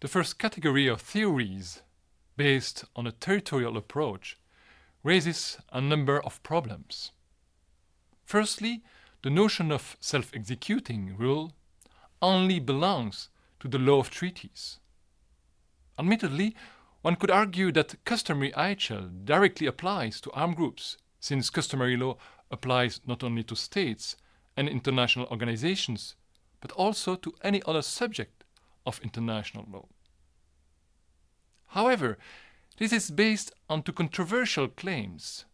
The first category of theories, based on a territorial approach, raises a number of problems. Firstly, the notion of self-executing rule only belongs to the law of treaties. Admittedly, one could argue that customary IHL directly applies to armed groups, since customary law applies not only to states and international organizations, but also to any other subject of international law. However, this is based on two controversial claims.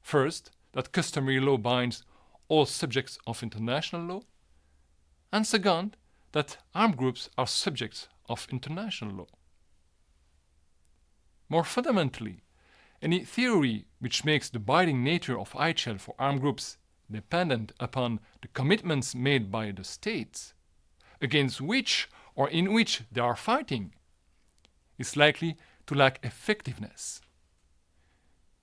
First, that customary law binds all subjects of international law, and second, that armed groups are subjects of international law. More fundamentally, any theory which makes the binding nature of IHL for armed groups dependent upon the commitments made by the states against which or in which they are fighting is likely to lack effectiveness.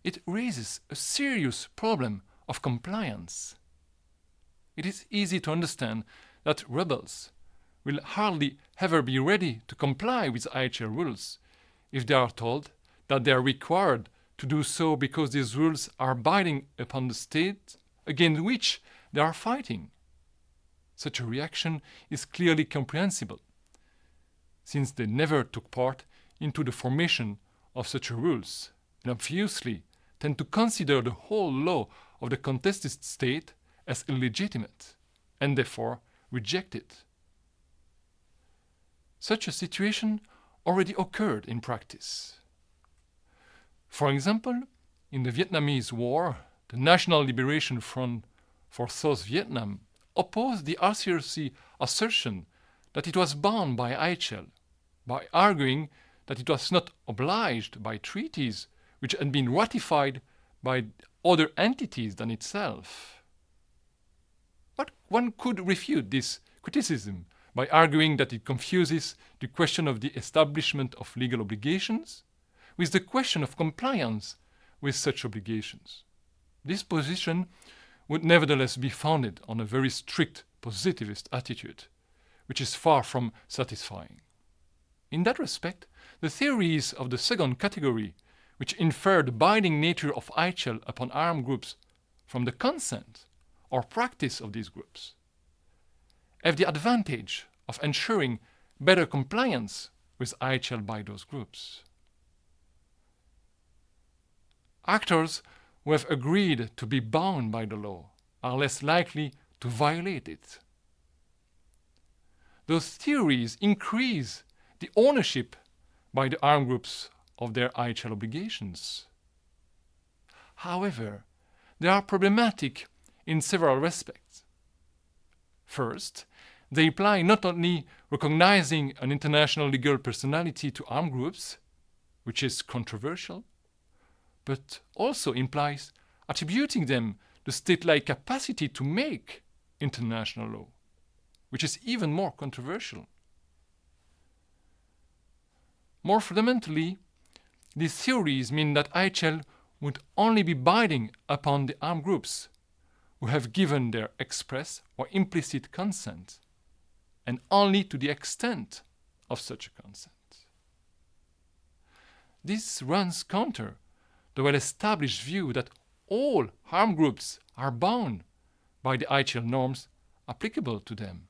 It raises a serious problem of compliance. It is easy to understand that rebels will hardly ever be ready to comply with IHL rules if they are told that they are required to do so because these rules are binding upon the state against which they are fighting. Such a reaction is clearly comprehensible, since they never took part into the formation of such rules, and obviously tend to consider the whole law of the contested state as illegitimate, and therefore reject it. Such a situation already occurred in practice. For example, in the Vietnamese War, the National Liberation Front for South Vietnam opposed the ICRC assertion that it was bound by IHL by arguing that it was not obliged by treaties which had been ratified by other entities than itself. But one could refute this criticism by arguing that it confuses the question of the establishment of legal obligations with the question of compliance with such obligations. This position would nevertheless be founded on a very strict positivist attitude, which is far from satisfying. In that respect, the theories of the second category, which infer the binding nature of IHL upon armed groups from the consent or practice of these groups, have the advantage of ensuring better compliance with IHL by those groups. Actors who have agreed to be bound by the law are less likely to violate it. Those theories increase the ownership by the armed groups of their IHL obligations. However, they are problematic in several respects. First, they imply not only recognizing an international legal personality to armed groups, which is controversial, but also implies attributing them the state-like capacity to make international law, which is even more controversial. More fundamentally, these theories mean that IHL would only be binding upon the armed groups who have given their express or implicit consent, and only to the extent of such a consent. This runs counter the well-established view that all armed groups are bound by the IHL norms applicable to them.